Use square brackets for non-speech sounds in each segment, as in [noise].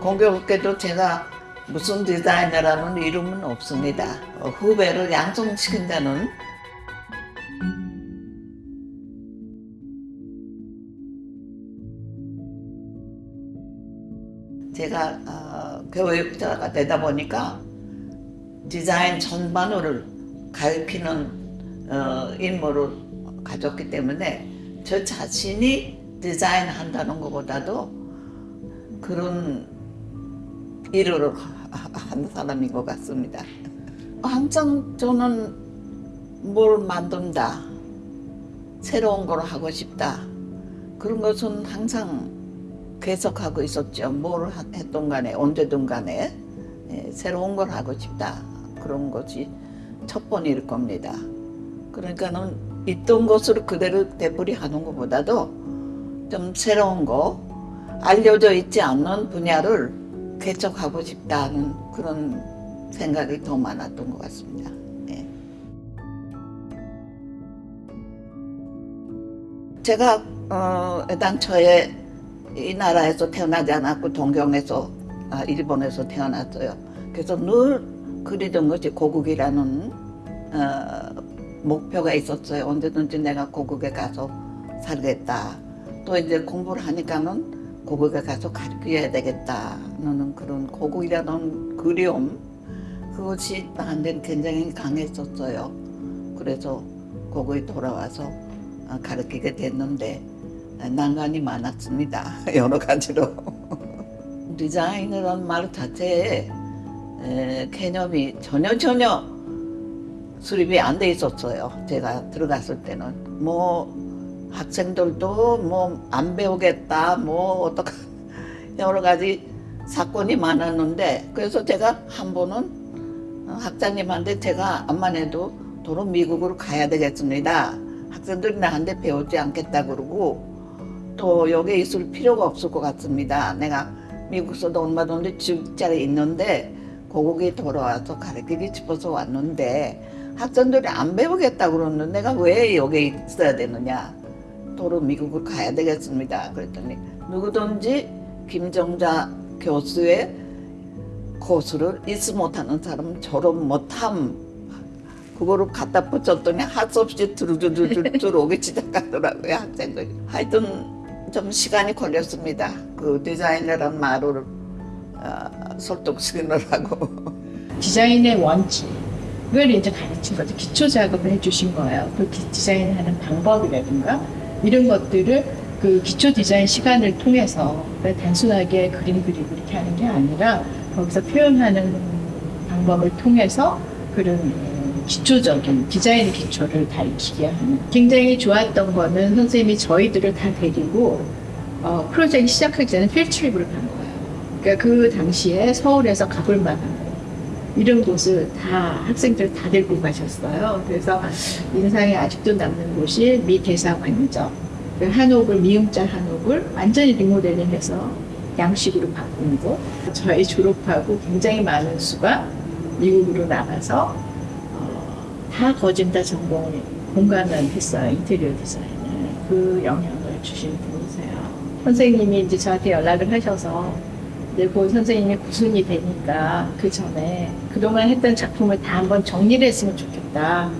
공교롭게도 제가 무슨 디자이너라는 이름은 없습니다. 어, 후배를 양성시킨다는 제가 어, 교육자가 되다 보니까 디자인 전반을 가르치는 어, 임무를 가졌기 때문에 저 자신이 디자인한다는 것보다도 그런 일을 한 사람인 것 같습니다. 항상 저는 뭘 만든다, 새로운 걸 하고 싶다 그런 것은 항상 계속하고 있었죠. 뭘 했던 간에 언제든 간에 예, 새로운 걸 하고 싶다 그런 것이 첫 번일 겁니다. 그러니까는 있던 것을 그대로 되풀이하는 것보다도 좀 새로운 거 알려져 있지 않는 분야를 개척하고 싶다는 그런 생각이 더 많았던 것 같습니다. 예. 제가 어, 애당초에 이 나라에서 태어나지 않았고 동경에서 아, 일본에서 태어났어요. 그래서 늘 그리던 것이 고국이라는 어, 목표가 있었어요. 언제든지 내가 고국에 가서 살겠다. 또 이제 공부를 하니까는 고국에 가서 가르쳐야 되겠다는 그런 고국이라는 그리움 그것이 나한테는 굉장히 강했었어요. 그래서 고국에 돌아와서 아, 가르치게 됐는데 난관이 많았습니다. [laughs] 여러 가지로. [laughs] 디자인이라는 말 자체에 에, 개념이 전혀 전혀 수립이 안 돼 있었어요. 제가 들어갔을 때는 뭐 학생들도 뭐 안 배우겠다 뭐 어떡 [laughs] 여러 가지 사건이 많았는데 그래서 제가 한 번은 학장님한테 제가 암만 해도 도로 미국으로 가야 되겠습니다. 학생들이 나한테 배우지 않겠다 그러고 또 여기 있을 필요가 없을 것 같습니다. 내가 미국에서도 얼마 전에 직장에 있는데 고국에 돌아와서 가르치기 싶어서 왔는데 학생들이 안 배우겠다 그러는데 내가 왜 여기 있어야 되느냐 도로 미국을 가야 되겠습니다. 그랬더니 누구든지 김정자 교수의 코스를 잊지 못하는 사람은 졸업 못함 그거를 갖다 붙였더니 할수 없이 두루두루두루 들어오기 시작하더라고요 학생들이 하여튼 좀 시간이 걸렸습니다 그 디자이너란 말을 어, 설득시키느라고 [laughs] 디자인의 원칙을 이제 가르친 거죠. 기초 작업을 해주신 거예요. 그 기- 디자인하는 방법이라든가 이런 것들을 그 기초 디자인 시간을 통해서 단순하게 그림 그리고 이렇게 하는 게 아니라 거기서 표현하는 방법을 통해서 그런 음, 기초적인 디자인 기초를 가르치게 하는 굉장히 좋았던 거는 선생님이 저희들을 다 데리고 어, 프로젝트 시작하기 전에 필트립을 간 거예요. 그러니까 그 당시에 서울에서 가볼 만한 이런 곳을 다 학생들 다 데리고 가셨어요. 그래서 인상에 아직도 남는 곳이 미 대사관이죠. 그 한옥을 미음자 한옥을 완전히 리모델링해서 양식으로 바꾼 곳. 저희 졸업하고 굉장히 많은 수가 미국으로 나가서 어, 다 거진다 전공을 공간을 했어요. 인테리어 디자인을. 그 영향을 주신 분이세요. 선생님이 이제 저한테 연락을 하셔서 고 선생님이 구순이 되니까 그 전에 그동안 했던 작품을 다 한번 정리를 했으면 좋겠다.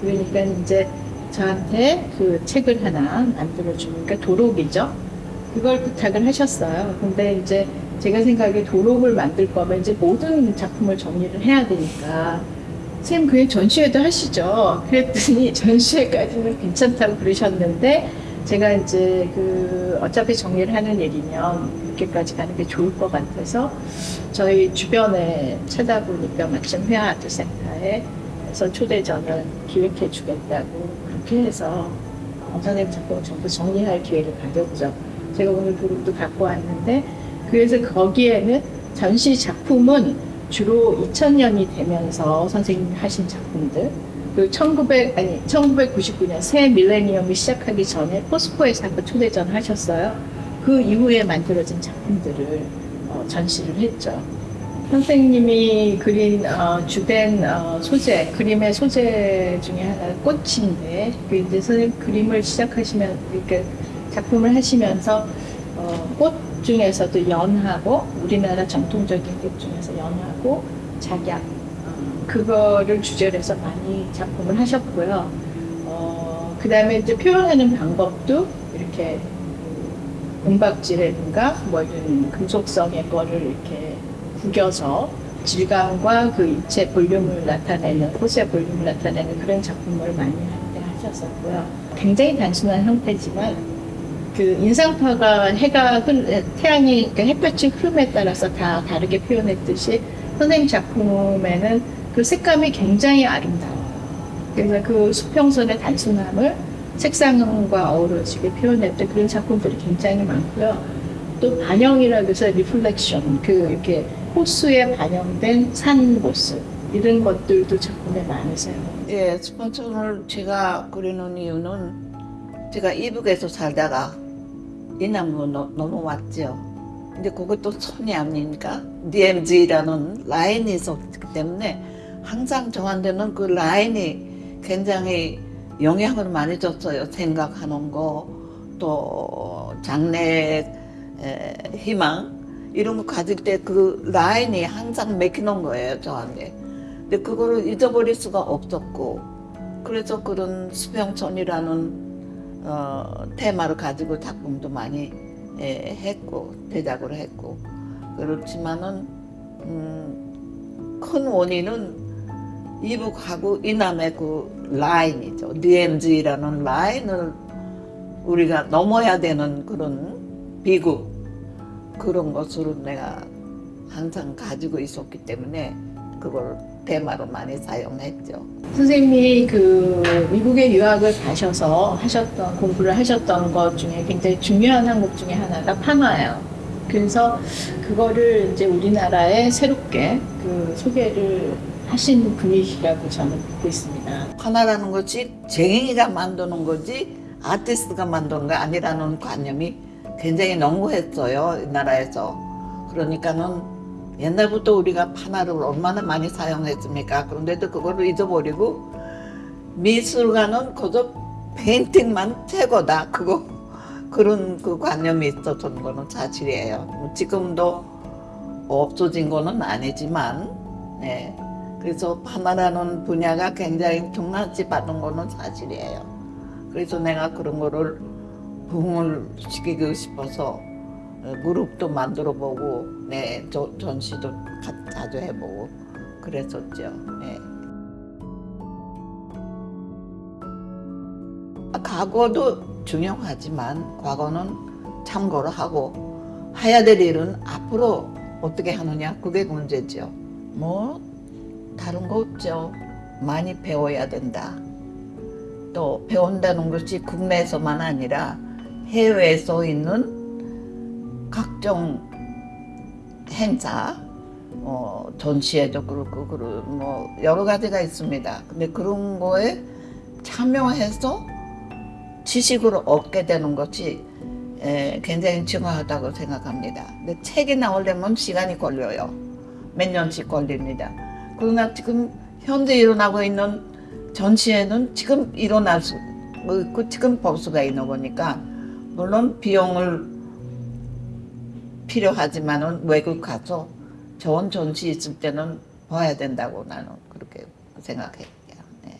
그러니까 이제 저한테 그 책을 하나 만들어 주니까 도록이죠. 그걸 부탁을 하셨어요. 근데 이제 제가 생각에 도록을 만들 거면 이제 모든 작품을 정리를 해야 되니까 쌤 그게 전시회도 하시죠. 그랬더니 [laughs] 전시회까지는 괜찮다고 그러셨는데 제가 이제 그 어차피 정리를 하는 일이면 그렇게까지 가는 게 좋을 것 같아서 저희 주변에 찾아보니까 마침 회화 아트센터에 서 초대전을 기획해 주겠다고 그렇게 해서 선생님 작품 전부 정리할 기회를 가졌죠. 제가 오늘 그룹도 갖고 왔는데 그래서 거기에는 전시 작품은 주로 2000년이 되면서 선생님이 하신 작품들 그 1900, 아니, 1999년 새 밀레니엄이 시작하기 전에 포스코에서 한번 초대전 하셨어요. 그 이후에 만들어진 작품들을 어, 전시를 했죠. 선생님이 그린 어, 주된 어, 소재, 그림의 소재 중에 하나가 꽃인데, 그 이제 선생님 그림을 시작하시면, 이렇게 작품을 하시면서 어, 꽃 중에서도 연하고 우리나라 전통적인 립 중에서 연하고 작약 어, 그거를 주제로 해서 많이 작품을 하셨고요. 어, 그다음에 이제 표현하는 방법도 이렇게 은박지라든가 뭐 이런 금속성의 거를 이렇게 구겨서 질감과 그 입체 볼륨을 나타내는 꽃의 볼륨을 나타내는 그런 작품을 많이 할때 하셨었고요. 굉장히 단순한 형태지만 그 인상파가 해가 흘, 태양이 그 햇볕의 흐름에 따라서 다 다르게 표현했듯이 선생님 작품에는 그 색감이 굉장히 아름다워요. 그래서 그 수평선의 단순함을 색상과 어우러지게 표현했던 그런 작품들이 굉장히 많고요. 또 반영이라고 해서 reflection, 그 이렇게 호수에 반영된 산 모습 이런 것들도 작품에 많으세요. 예, 스폰서를 제가 그리는 이유는 제가 이북에서 살다가 이남으로 넘- 넘어왔죠. 근데 그것도 손이 아니니까 DMZ라는 라인이 있었기 때문에 항상 저한테는 그 라인이 굉장히 영향을 많이 줬어요. 생각하는 거, 또 장래 에, 희망 이런 거 가질 때 그 라인이 항상 맥히는 거예요. 저한테. 근데 그거를 잊어버릴 수가 없었고 그래서 그런 수평천이라는 어, 테마를 가지고 작품도 많이 예, 했고 제작을 했고 그렇지만은 음, 큰 원인은 이북하고 이남의 그 라인이죠. DMZ라는 라인을 우리가 넘어야 되는 그런 비구 그런 것을 내가 항상 가지고 있었기 때문에 그걸 테마로 많이 사용했죠. 선생님이 그 미국에 유학을 가셔서 하셨던 공부를 하셨던 것 중에 굉장히 중요한 항목 중에 하나가 판화예요. 그래서 그거를 이제 우리나라에 새롭게 그 소개를 하신 분이시라고 저는 믿고 있습니다. 하나라는 것이 쟁이가 만드는 거지 아티스트가 만드는 거 아니라는 관념이 굉장히 농후했어요 이 나라에서 그러니까는 옛날부터 우리가 판화를 얼마나 많이 사용했습니까 그런데도 그거를 잊어버리고 미술가는 그저 페인팅만 최고다 그거 그런 그 관념이 있었던 거는 사실이에요 뭐 지금도 없어진 거는 아니지만 네. 그래서 판화라는 분야가 굉장히 중요시 받은 거는 사실이에요. 그래서 내가 그런 거를 부흥을 시키고 싶어서 어, 그룹도 만들어 보고 네, 저, 전시도 가- 자주 해보고 그랬었죠. 네. 아, 과거도 중요하지만 과거는 참고를 하고 해야 될 일은 앞으로 어떻게 하느냐 그게 문제죠. 뭐 다른 거 없죠. 많이 배워야 된다. 또 배운다는 것이 국내에서만 아니라 해외에서 있는 각종 행사, 어, 전시회도 그렇고, 그리고 뭐 여러 가지가 있습니다. 근데 그런 거에 참여해서 지식을 얻게 되는 것이 에, 굉장히 중요하다고 생각합니다. 근데 책이 나오려면 시간이 걸려요. 몇 년씩 걸립니다. 그러나 지금 현재 일어나고 있는 전시회는 지금 일어날 수 뭐 있고 지금 법수가 있는 거니까 물론 비용을 필요하지만 은 외국 가서 좋은 전시 있을 때는 봐야 된다고 나는 그렇게 생각해요. 네.